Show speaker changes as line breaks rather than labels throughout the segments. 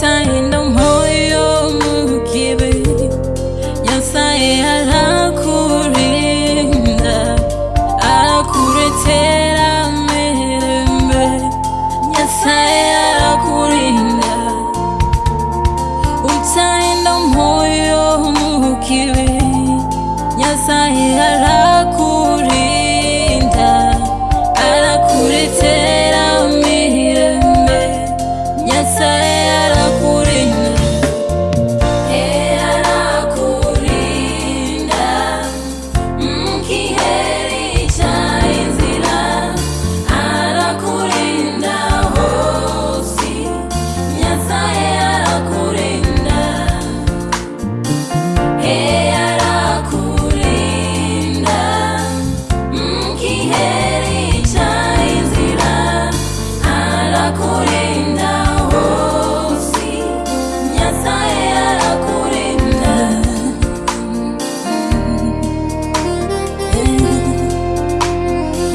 time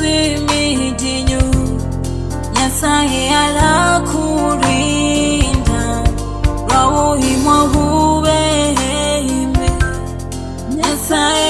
dhi miji nyu nyasaye alakurinda lwa buhimwa bubehembe nyasaye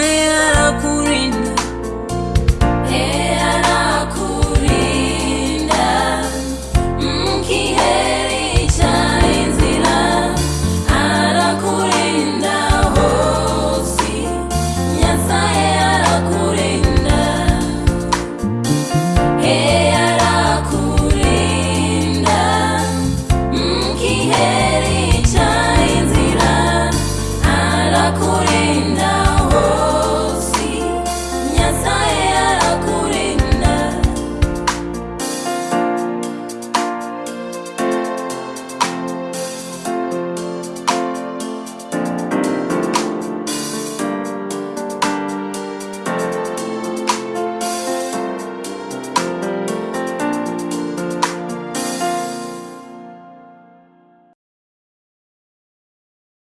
I am.